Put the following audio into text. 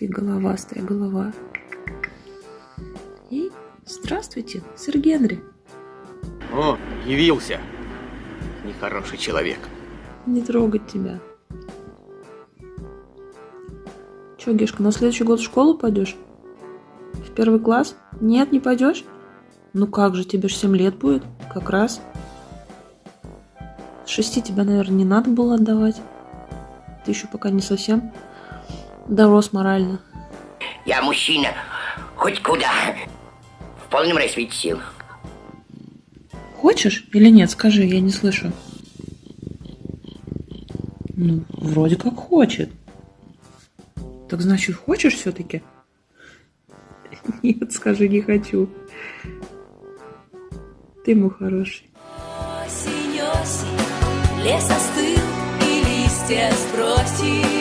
Ты головастая голова. И здравствуйте, сэр Генри. О, явился. Нехороший человек. Не трогать тебя. Че, Гешка, на следующий год в школу пойдешь? В первый класс? Нет, не пойдешь? Ну как же, тебе же 7 лет будет, как раз. С шести тебя, наверное, не надо было отдавать. Ты еще пока не совсем дорос морально. Я мужчина, хоть куда, в полном расцвете сил. Хочешь или нет, скажи, я не слышу. Ну, вроде как хочет. Так значит, хочешь все-таки? Нет, скажи, не хочу. Ты мой хороший. Осень, осень, лес остыл и листья сбросил.